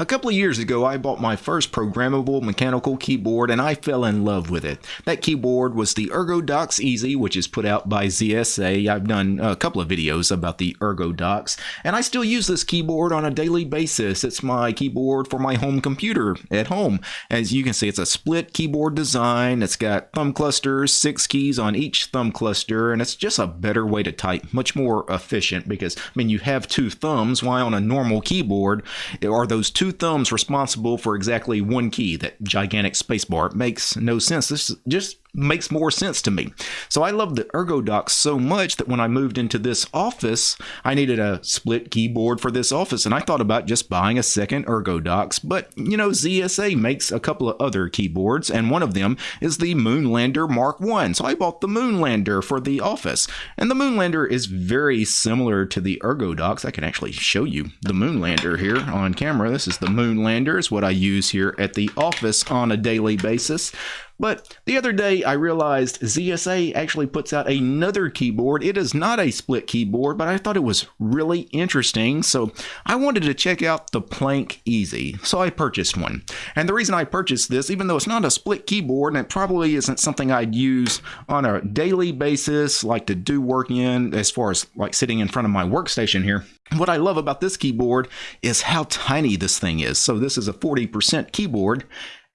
A couple of years ago, I bought my first programmable mechanical keyboard and I fell in love with it. That keyboard was the ErgoDox EZ, which is put out by ZSA. I've done a couple of videos about the ErgoDox, and I still use this keyboard on a daily basis. It's my keyboard for my home computer at home. As you can see, it's a split keyboard design. It's got thumb clusters, six keys on each thumb cluster, and it's just a better way to type, much more efficient because, I mean, you have two thumbs. Why on a normal keyboard are those two thumbs responsible for exactly one key, that gigantic spacebar. Makes no sense. This is just makes more sense to me. So I love the ErgoDox so much that when I moved into this office, I needed a split keyboard for this office, and I thought about just buying a second ErgoDox. But you know, ZSA makes a couple of other keyboards, and one of them is the Moonlander Mark One. So I bought the Moonlander for the office, and the Moonlander is very similar to the ErgoDox. I can actually show you the Moonlander here on camera. This is the Moonlander, is what I use here at the office on a daily basis. But the other day I realized ZSA actually puts out another keyboard. It is not a split keyboard, but I thought it was really interesting. So I wanted to check out the Planck EZ. So I purchased one. And the reason I purchased this, even though it's not a split keyboard and it probably isn't something I'd use on a daily basis, like to do work in as far as like sitting in front of my workstation here, what I love about this keyboard is how tiny this thing is. So this is a 40% keyboard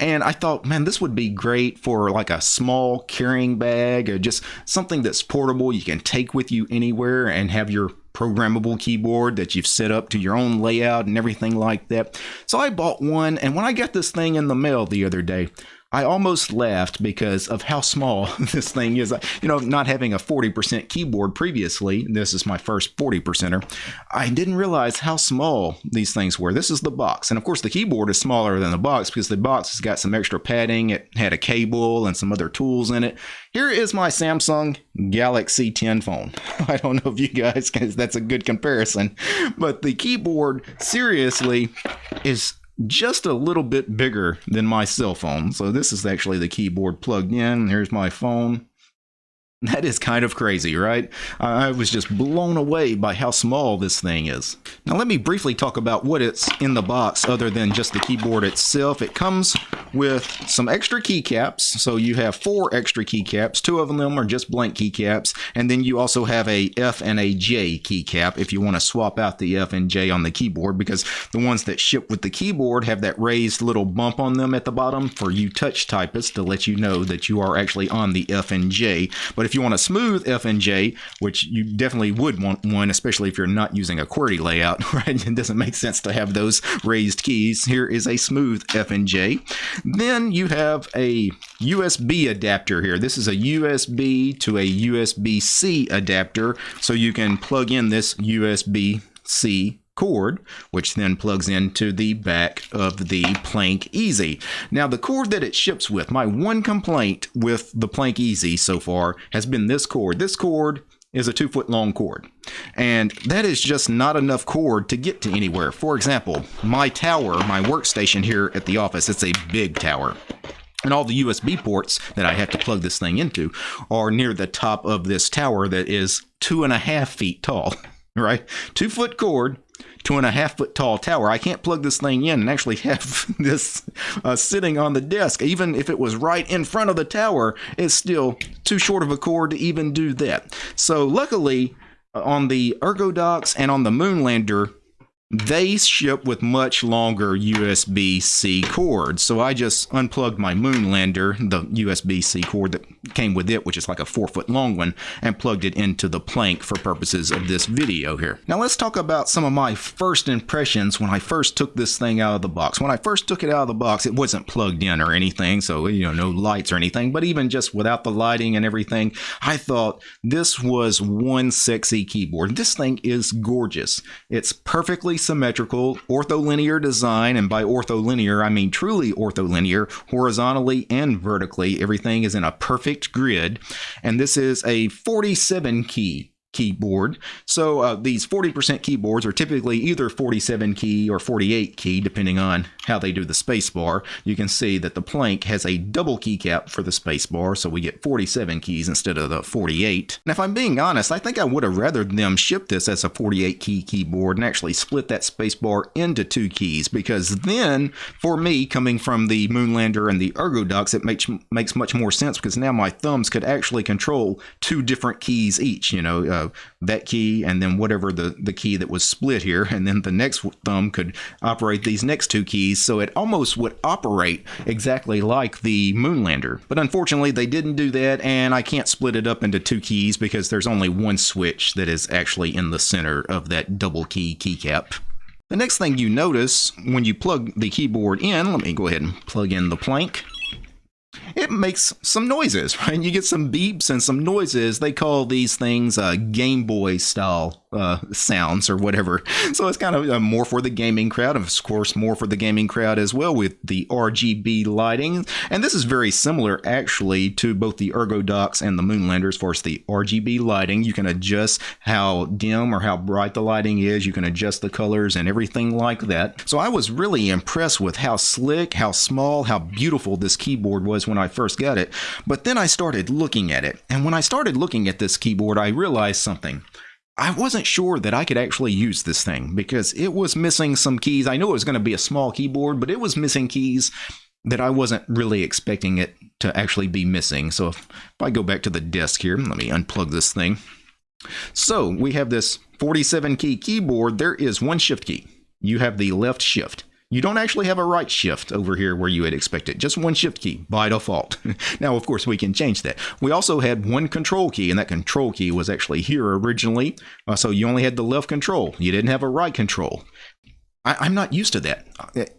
and I thought, man, this would be great for like a small carrying bag or just something that's portable you can take with you anywhere and have your programmable keyboard that you've set up to your own layout and everything like that. So I bought one, and when I got this thing in the mail the other day, I almost laughed because of how small this thing is. You know, not having a 40% keyboard previously, this is my first 40%er, I didn't realize how small these things were. This is the box. And of course, the keyboard is smaller than the box because the box has got some extra padding. It had a cable and some other tools in it. Here is my Samsung Galaxy 10 phone. I don't know if you guys, that's a good comparison, but the keyboard seriously is just a little bit bigger than my cell phone. So this is actually the keyboard plugged in. Here's my phone. That is kind of crazy, right? I was just blown away by how small this thing is. Now let me briefly talk about what it's in the box other than just the keyboard itself. It comes with some extra keycaps. So you have four extra keycaps. Two of them are just blank keycaps. And then you also have a F and a J keycap if you want to swap out the F and J on the keyboard because the ones that ship with the keyboard have that raised little bump on them at the bottom for you touch typists to let you know that you are actually on the F and J. But if if you want a smooth FNJ, which you definitely would want one, especially if you're not using a QWERTY layout, right? It doesn't make sense to have those raised keys. Here is a smooth FNJ. Then you have a USB adapter here. This is a USB to a USB-C adapter, so you can plug in this USB-C cord, which then plugs into the back of the Planck EZ. Now, the cord that it ships with, my one complaint with the Planck EZ so far has been this cord. This cord is a two foot long cord. And that is just not enough cord to get to anywhere. For example, my tower, my workstation here at the office, it's a big tower. And all the USB ports that I have to plug this thing into are near the top of this tower that is two and a half feet tall, right? Two foot cord, two and a half foot tall tower. I can't plug this thing in and actually have this uh, sitting on the desk. Even if it was right in front of the tower, it's still too short of a cord to even do that. So luckily, uh, on the ErgoDox and on the Moonlander, they ship with much longer USB-C cords. So I just unplugged my Moonlander, the USB-C cord that came with it, which is like a four foot long one, and plugged it into the Planck for purposes of this video here. Now let's talk about some of my first impressions when I first took this thing out of the box. When I first took it out of the box, it wasn't plugged in or anything, so you know, no lights or anything, but even just without the lighting and everything, I thought this was one sexy keyboard. This thing is gorgeous. It's perfectly symmetrical, ortholinear design, and by ortholinear, I mean truly ortholinear, horizontally and vertically. Everything is in a perfect grid. And this is a 47 key keyboard. So uh, these 40% keyboards are typically either 47 key or 48 key, depending on how they do the spacebar. You can see that the Planck has a double keycap for the spacebar, so we get 47 keys instead of the 48. And if I'm being honest, I think I would have rather them ship this as a 48 key keyboard and actually split that spacebar into two keys, because then, for me, coming from the Moonlander and the ErgoDox, it makes makes much more sense because now my thumbs could actually control two different keys each. You know. Uh, that key and then whatever the, the key that was split here. And then the next thumb could operate these next two keys. So it almost would operate exactly like the Moonlander. But unfortunately, they didn't do that. And I can't split it up into two keys because there's only one switch that is actually in the center of that double key keycap. The next thing you notice when you plug the keyboard in, let me go ahead and plug in the Planck it makes some noises, right? You get some beeps and some noises. They call these things uh, Game Boy style uh, sounds or whatever. So it's kind of uh, more for the gaming crowd, of course, more for the gaming crowd as well with the RGB lighting. And this is very similar actually to both the Ergo ErgoDox and the Moonlander as far as the RGB lighting. You can adjust how dim or how bright the lighting is. You can adjust the colors and everything like that. So I was really impressed with how slick, how small, how beautiful this keyboard was when I first got it. But then I started looking at it. And when I started looking at this keyboard, I realized something. I wasn't sure that I could actually use this thing because it was missing some keys. I knew it was going to be a small keyboard, but it was missing keys that I wasn't really expecting it to actually be missing. So if, if I go back to the desk here, let me unplug this thing. So we have this 47 key keyboard. There is one shift key. You have the left shift. You don't actually have a right shift over here where you would expect it. Just one shift key by default. now, of course, we can change that. We also had one control key, and that control key was actually here originally. Uh, so you only had the left control. You didn't have a right control. I, am not used to that.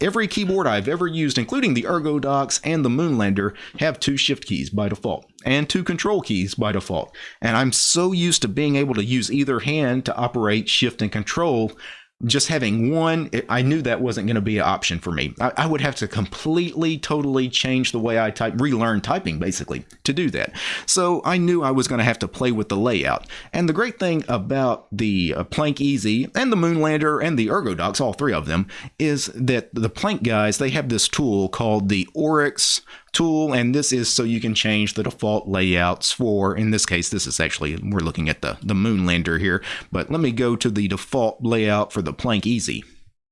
Every keyboard I've ever used, including the ErgoDox and the Moonlander, have two shift keys by default and two control keys by default. And I'm so used to being able to use either hand to operate shift and control just having one, I knew that wasn't going to be an option for me. I, I, would have to completely, totally change the way I type, relearn typing basically to do that. So I knew I was going to have to play with the layout. And the great thing about the uh, Planck EZ and the Moonlander and the ErgoDox, all three of them, is that the Planck guys, they have this tool called the Oryx tool and this is so you can change the default layouts for in this case this is actually we're looking at the the moonlander here but let me go to the default layout for the Planck EZ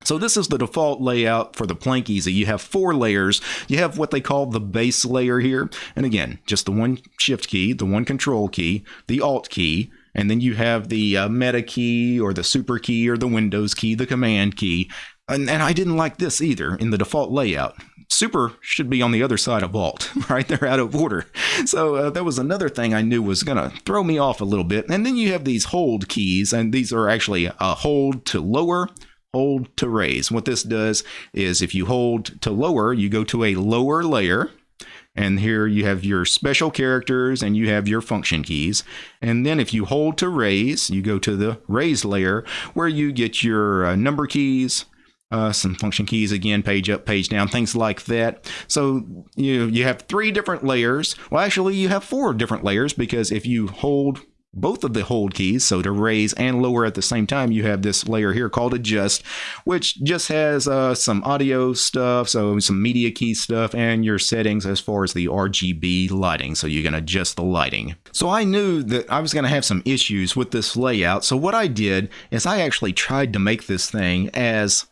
so this is the default layout for the Planck EZ. You have four layers. You have what they call the base layer here. And again, just the one shift key, the one control key, the alt key, and then you have the uh, meta key or the super key or the Windows key, the command key. And, and I didn't like this either in the default layout. Super should be on the other side of Alt, right? They're out of order. So uh, that was another thing I knew was going to throw me off a little bit. And then you have these hold keys, and these are actually a hold to lower, hold to raise. What this does is if you hold to lower, you go to a lower layer. And here you have your special characters and you have your function keys. And then if you hold to raise, you go to the raise layer where you get your uh, number keys, uh, some function keys again, page up, page down, things like that. So you you have three different layers. Well, actually, you have four different layers because if you hold both of the hold keys, so to raise and lower at the same time, you have this layer here called adjust, which just has uh, some audio stuff, so some media key stuff, and your settings as far as the RGB lighting, so you can adjust the lighting. So I knew that I was going to have some issues with this layout, so what I did is I actually tried to make this thing as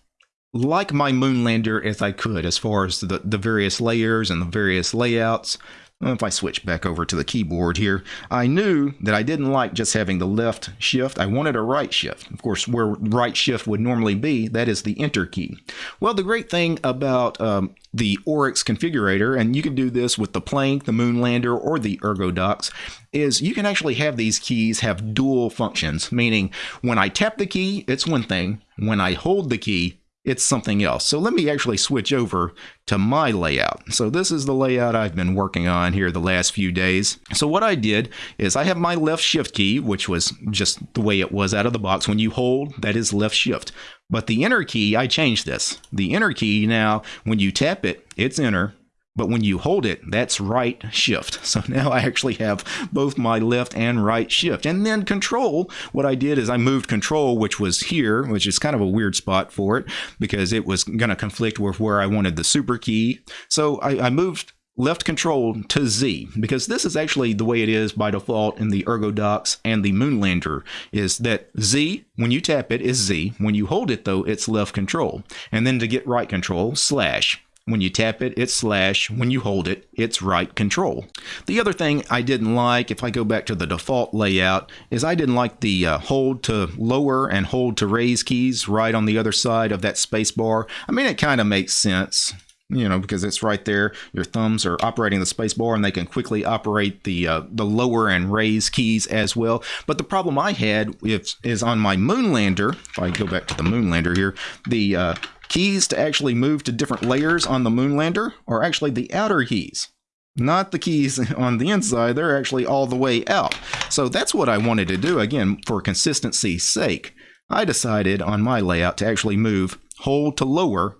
like my Moonlander as I could as far as the, the various layers and the various layouts. If I switch back over to the keyboard here, I knew that I didn't like just having the left shift. I wanted a right shift. Of course, where right shift would normally be, that is the enter key. Well, the great thing about um, the Oryx configurator, and you can do this with the Planck, the Moonlander, or the ErgoDox, is you can actually have these keys have dual functions, meaning when I tap the key, it's one thing. When I hold the key, it's something else. So let me actually switch over to my layout. So this is the layout I've been working on here the last few days. So what I did is I have my left shift key, which was just the way it was out of the box. When you hold, that is left shift. But the enter key, I changed this. The enter key now, when you tap it, it's enter. But when you hold it, that's right shift. So now I actually have both my left and right shift. And then control, what I did is I moved control, which was here, which is kind of a weird spot for it because it was going to conflict with where I wanted the super key. So I, I moved left control to Z because this is actually the way it is by default in the ErgoDox and the Moonlander is that Z, when you tap it, is Z. When you hold it, though, it's left control. And then to get right control, slash. When you tap it, it's slash. When you hold it, it's right control. The other thing I didn't like, if I go back to the default layout, is I didn't like the uh, hold to lower and hold to raise keys right on the other side of that space bar. I mean, it kind of makes sense you know, because it's right there. Your thumbs are operating the space bar and they can quickly operate the uh, the lower and raise keys as well. But the problem I had is, is on my Moonlander, if I go back to the Moonlander here, the uh, keys to actually move to different layers on the Moonlander are actually the outer keys. Not the keys on the inside, they're actually all the way out. So that's what I wanted to do, again, for consistency's sake. I decided on my layout to actually move hold to lower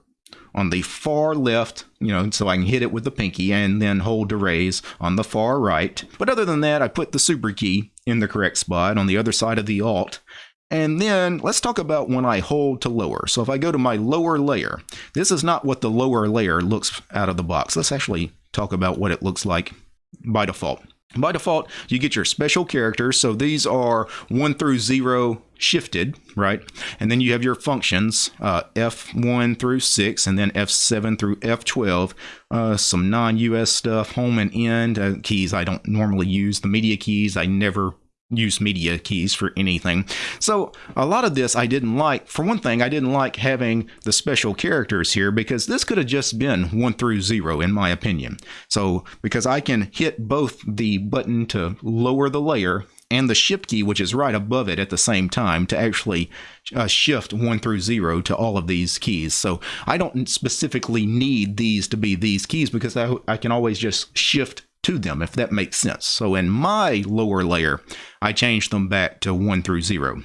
on the far left, you know, so I can hit it with the pinky and then hold to raise on the far right. But other than that, I put the super key in the correct spot on the other side of the alt. And then let's talk about when I hold to lower. So if I go to my lower layer, this is not what the lower layer looks out of the box. Let's actually talk about what it looks like by default. By default, you get your special characters. So these are 1 through 0 shifted, right? And then you have your functions, uh, F1 through 6, and then F7 through F12. Uh, some non-US stuff, home and end uh, keys I don't normally use. The media keys I never use media keys for anything. So a lot of this I didn't like. For one thing, I didn't like having the special characters here because this could have just been 1 through 0 in my opinion. So because I can hit both the button to lower the layer and the shift key, which is right above it at the same time, to actually uh, shift 1 through 0 to all of these keys. So I don't specifically need these to be these keys because I, I can always just shift to them, if that makes sense. So in my lower layer, I changed them back to 1 through 0.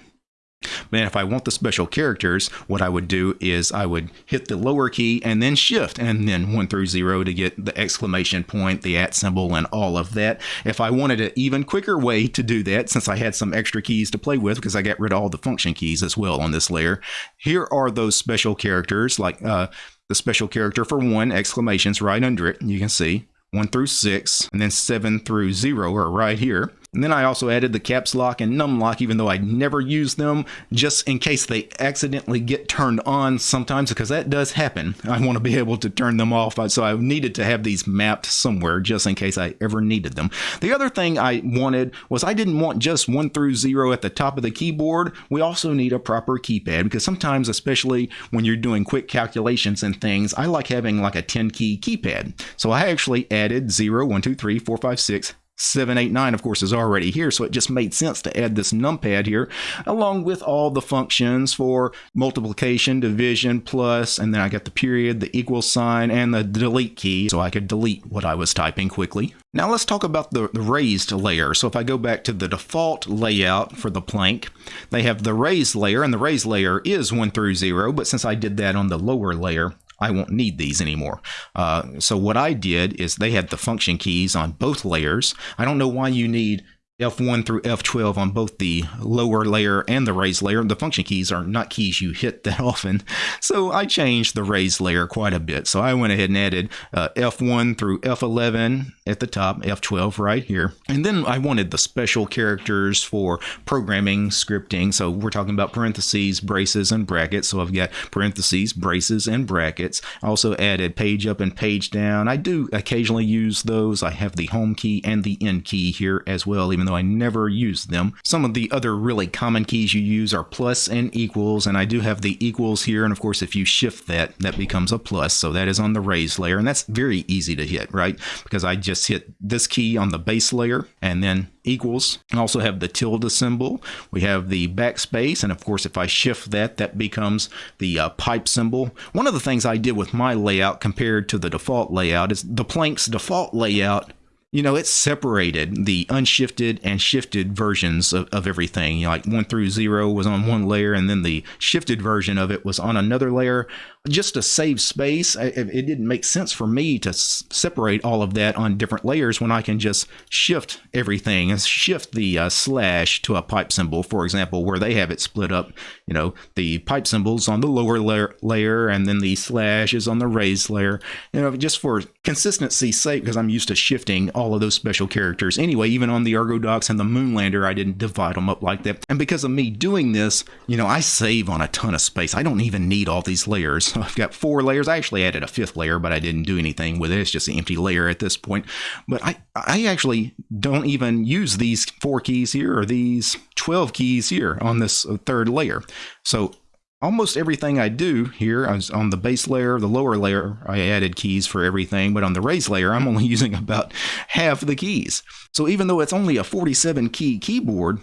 But if I want the special characters, what I would do is I would hit the lower key and then shift and then 1 through 0 to get the exclamation point, the at symbol, and all of that. If I wanted an even quicker way to do that, since I had some extra keys to play with because I got rid of all the function keys as well on this layer, here are those special characters like uh, the special character for one, exclamations right under it, you can see. 1 through 6, and then 7 through 0 are right here. And then I also added the caps lock and num lock, even though I never use them, just in case they accidentally get turned on sometimes, because that does happen. I want to be able to turn them off, so I needed to have these mapped somewhere just in case I ever needed them. The other thing I wanted was I didn't want just 1 through 0 at the top of the keyboard. We also need a proper keypad, because sometimes, especially when you're doing quick calculations and things, I like having like a 10 key keypad. So I actually added 0, 1, 2, 3, 4, 5, 6, 789 of course is already here. So it just made sense to add this numpad here along with all the functions for multiplication division plus and then I got the period the equal sign and the delete key so I could delete what I was typing quickly. Now let's talk about the, the raised layer. So if I go back to the default layout for the Planck they have the raised layer and the raised layer is 1 through 0 but since I did that on the lower layer I won't need these anymore. Uh, so what I did is they had the function keys on both layers. I don't know why you need F1 through F12 on both the lower layer and the raised layer. The function keys are not keys you hit that often. So I changed the raised layer quite a bit. So I went ahead and added uh, F1 through F11 at the top, F12 right here. And then I wanted the special characters for programming, scripting. So we're talking about parentheses, braces, and brackets. So I've got parentheses, braces, and brackets. I also added page up and page down. I do occasionally use those. I have the home key and the end key here as well, even even though I never use them. Some of the other really common keys you use are plus and equals, and I do have the equals here, and of course if you shift that, that becomes a plus, so that is on the raised layer, and that's very easy to hit, right? Because I just hit this key on the base layer, and then equals. I also have the tilde symbol. We have the backspace, and of course, if I shift that, that becomes the uh, pipe symbol. One of the things I did with my layout compared to the default layout is the Planck's default layout you know, it separated the unshifted and shifted versions of, of everything. You know, like one through zero was on one layer, and then the shifted version of it was on another layer. Just to save space, it didn't make sense for me to separate all of that on different layers when I can just shift everything and shift the uh, slash to a pipe symbol, for example, where they have it split up. You know, the pipe symbols on the lower layer, layer and then the slash is on the raised layer. You know, just for consistency's sake, because I'm used to shifting all of those special characters. Anyway, even on the Ergodox and the Moonlander, I didn't divide them up like that. And because of me doing this, you know, I save on a ton of space. I don't even need all these layers. I've got four layers. I actually added a fifth layer, but I didn't do anything with it. It's just an empty layer at this point. But I, I actually don't even use these four keys here or these 12 keys here on this uh, third layer. So almost everything I do here on the base layer, the lower layer, I added keys for everything, but on the raised layer, I'm only using about half the keys. So even though it's only a 47 key keyboard,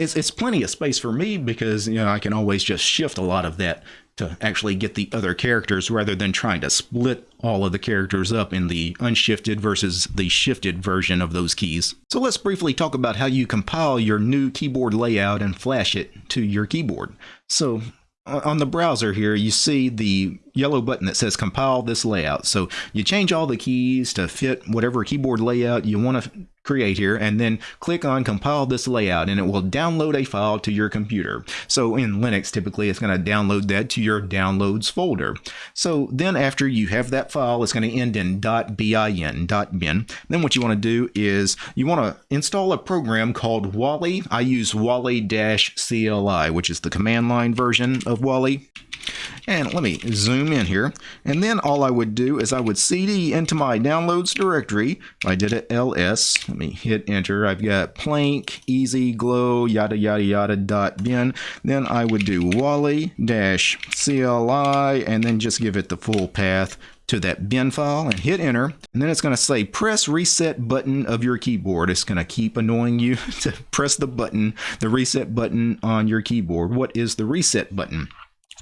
it's, it's plenty of space for me because you know I can always just shift a lot of that to actually get the other characters rather than trying to split all of the characters up in the unshifted versus the shifted version of those keys. So let's briefly talk about how you compile your new keyboard layout and flash it to your keyboard. So on the browser here, you see the yellow button that says compile this layout. So you change all the keys to fit whatever keyboard layout you want to create here and then click on compile this layout and it will download a file to your computer. So in Linux typically it's going to download that to your downloads folder. So then after you have that file it's going to end in .bin, .bin. Then what you want to do is you want to install a program called Wally. I use Wally-CLI which is the command line version of Wally. And let me zoom in here. And then all I would do is I would cd into my downloads directory. I did it ls. Let me hit enter. I've got plank, easy, glow, yada, yada, yada, dot bin. Then I would do wally dash CLI and then just give it the full path to that bin file and hit enter. And then it's going to say press reset button of your keyboard. It's going to keep annoying you to press the button, the reset button on your keyboard. What is the reset button?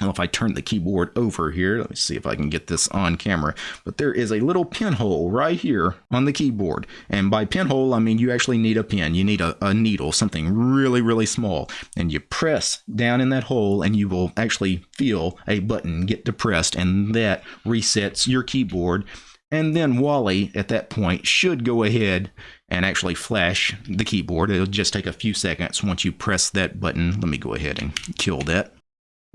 Now, if I turn the keyboard over here, let me see if I can get this on camera. But there is a little pinhole right here on the keyboard. And by pinhole, I mean you actually need a pin. You need a, a needle, something really, really small. And you press down in that hole and you will actually feel a button get depressed and that resets your keyboard. And then Wally, at that point, should go ahead and actually flash the keyboard. It'll just take a few seconds once you press that button. Let me go ahead and kill that.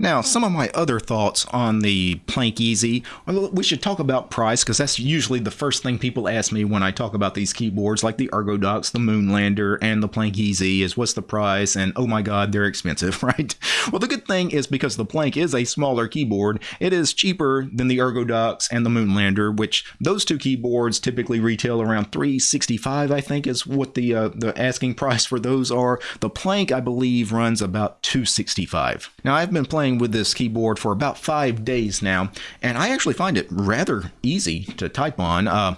Now, some of my other thoughts on the Planck EZ, we should talk about price because that's usually the first thing people ask me when I talk about these keyboards like the Ergodox, the Moonlander, and the Planck EZ is what's the price and oh my god, they're expensive, right? Well, the good thing is because the Planck is a smaller keyboard, it is cheaper than the Ergodox and the Moonlander, which those two keyboards typically retail around 365 I think is what the uh, the asking price for those are. The Planck I believe runs about 265. Now, I've been playing playing with this keyboard for about five days now, and I actually find it rather easy to type on. Uh,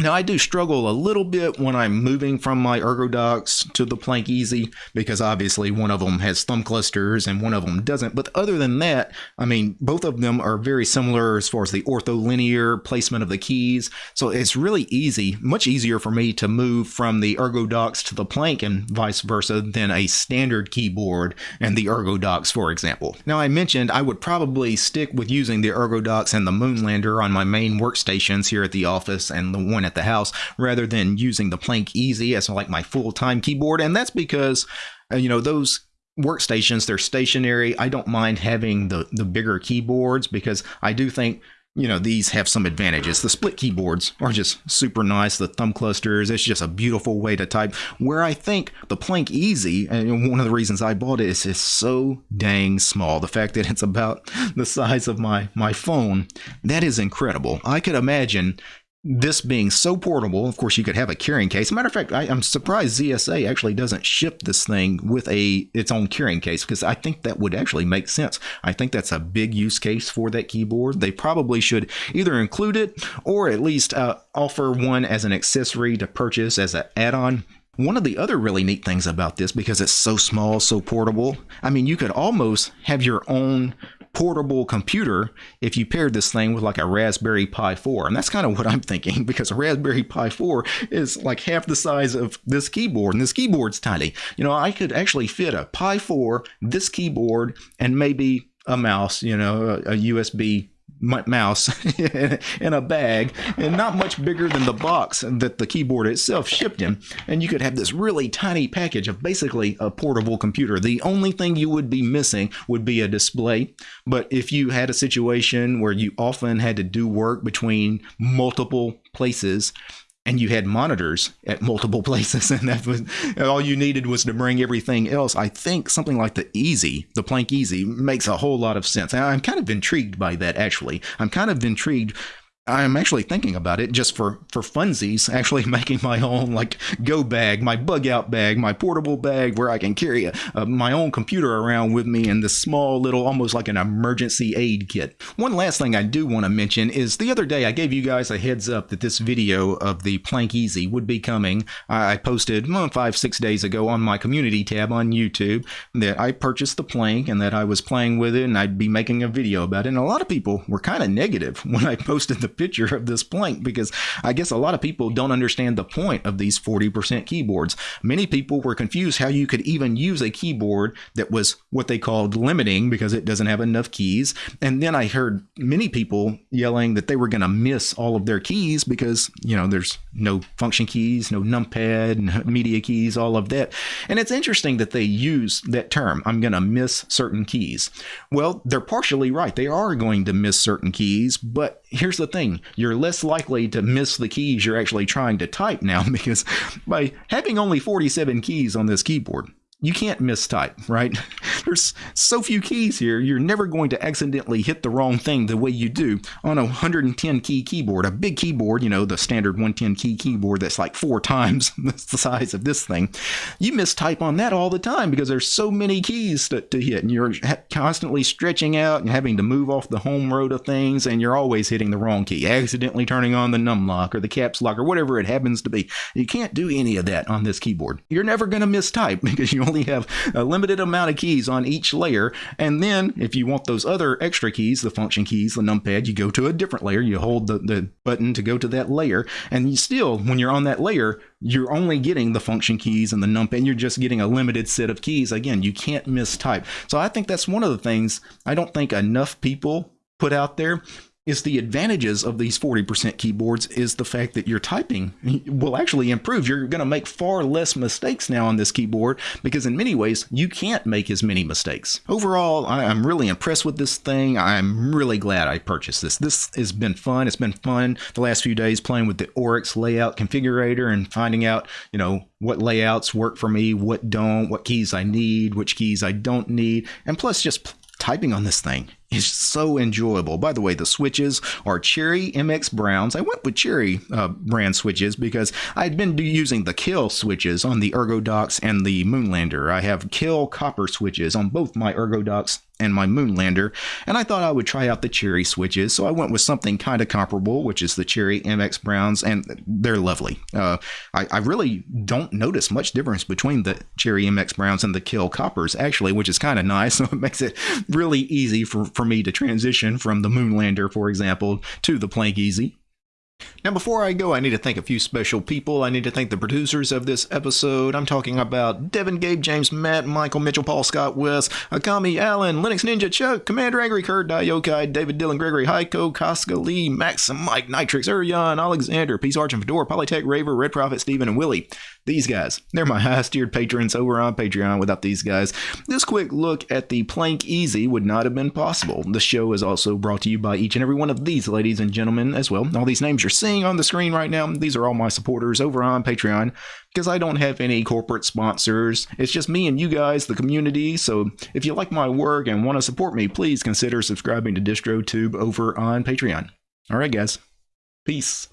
now I do struggle a little bit when I'm moving from my Ergodox to the Planck EZ because obviously one of them has thumb clusters and one of them doesn't. But other than that, I mean, both of them are very similar as far as the ortholinear placement of the keys. So it's really easy, much easier for me to move from the Ergodox to the Planck and vice versa than a standard keyboard and the Ergodox, for example. Now I mentioned I would probably stick with using the Ergodox and the Moonlander on my main workstations here at the office and the one at the house rather than using the Planck EZ as like my full-time keyboard. And that's because, uh, you know, those workstations, they're stationary. I don't mind having the, the bigger keyboards because I do think you know, these have some advantages. The split keyboards are just super nice. The thumb clusters, it's just a beautiful way to type. Where I think the Planck EZ, and one of the reasons I bought it is it's so dang small. The fact that it's about the size of my, my phone, that is incredible. I could imagine this being so portable, of course, you could have a carrying case. matter of fact, I, am surprised ZSA actually doesn't ship this thing with a its own carrying case because I think that would actually make sense. I think that's a big use case for that keyboard. They probably should either include it or at least uh, offer one as an accessory to purchase as an add-on. One of the other really neat things about this, because it's so small, so portable, I mean, you could almost have your own portable computer if you paired this thing with like a Raspberry Pi 4. And that's kind of what I'm thinking because a Raspberry Pi 4 is like half the size of this keyboard and this keyboard's tiny. You know, I could actually fit a Pi 4, this keyboard, and maybe a mouse, you know, a, a USB mouse in a bag and not much bigger than the box that the keyboard itself shipped in. And you could have this really tiny package of basically a portable computer. The only thing you would be missing would be a display. But if you had a situation where you often had to do work between multiple places, and you had monitors at multiple places and that was and all you needed was to bring everything else. I think something like the easy the Planck EZ makes a whole lot of sense. And i'm kind of intrigued by that actually. I'm kind of intrigued I'm actually thinking about it just for for funsies, actually making my own like go bag, my bug out bag, my portable bag where I can carry a, my own computer around with me in this small little almost like an emergency aid kit. One last thing I do want to mention is the other day I gave you guys a heads up that this video of the Planck EZ would be coming. I posted well, five six days ago on my community tab on YouTube that I purchased the Planck and that I was playing with it and I'd be making a video about it. And a lot of people were kind of negative when I posted the picture of this Planck because I guess a lot of people don't understand the point of these 40% keyboards. Many people were confused how you could even use a keyboard that was what they called limiting because it doesn't have enough keys. And then I heard many people yelling that they were going to miss all of their keys because, you know, there's no function keys, no numpad, no media keys, all of that. And it's interesting that they use that term, I'm going to miss certain keys. Well, they're partially right. They are going to miss certain keys, but here's the thing. You're less likely to miss the keys you're actually trying to type now because by having only 47 keys on this keyboard, you can't mistype, right? There's so few keys here, you're never going to accidentally hit the wrong thing the way you do on a 110 key keyboard. A big keyboard, you know, the standard 110 key keyboard that's like four times the size of this thing. You mistype on that all the time because there's so many keys to, to hit, and you're constantly stretching out and having to move off the home road of things, and you're always hitting the wrong key, accidentally turning on the num lock or the caps lock or whatever it happens to be. You can't do any of that on this keyboard. You're never going to mistype because you only have a limited amount of keys on each layer. And then if you want those other extra keys, the function keys, the numpad, you go to a different layer. You hold the, the button to go to that layer. And you still, when you're on that layer, you're only getting the function keys and the numpad. And you're just getting a limited set of keys. Again, you can't mistype. So I think that's one of the things I don't think enough people put out there is the advantages of these 40% keyboards is the fact that your typing will actually improve. You're going to make far less mistakes now on this keyboard because in many ways you can't make as many mistakes. Overall, I'm really impressed with this thing. I'm really glad I purchased this. This has been fun. It's been fun the last few days playing with the Oryx layout configurator and finding out, you know, what layouts work for me, what don't, what keys I need, which keys I don't need, and plus just typing on this thing is so enjoyable. By the way, the switches are Cherry MX Browns. I went with Cherry uh, brand switches because I'd been using the Kailh switches on the ErgoDox and the Moonlander. I have Kailh copper switches on both my ErgoDox and my Moonlander, and I thought I would try out the Cherry switches, so I went with something kind of comparable, which is the Cherry MX Browns, and they're lovely. Uh, I, I, really don't notice much difference between the Cherry MX Browns and the Kailh Coppers, actually, which is kind of nice, so it makes it really easy for, for me to transition from the Moonlander, for example, to the Planck EZ. Now, before I go, I need to thank a few special people. I need to thank the producers of this episode. I'm talking about Devin, Gabe, James, Matt, Michael, Mitchell, Paul, Scott, Wes, Akami, Allen, Linux Ninja, Chuck, Commander Angry, Kurt, Diokai, David, Dylan, Gregory, Heiko, Casca, Lee, Maxim, Mike, Nitrix, Urian, Alexander, Peace Arch and Fedora, Polytech, Raver, Red Prophet, Steven, and Willie. These guys, they're my highest tiered patrons over on Patreon. Without these guys, this quick look at the Planck EZ would not have been possible. The show is also brought to you by each and every one of these ladies and gentlemen as well. All these names you're seeing on the screen right now, these are all my supporters over on Patreon because I don't have any corporate sponsors. It's just me and you guys, the community. So if you like my work and want to support me, please consider subscribing to DistroTube over on Patreon. All right, guys. Peace.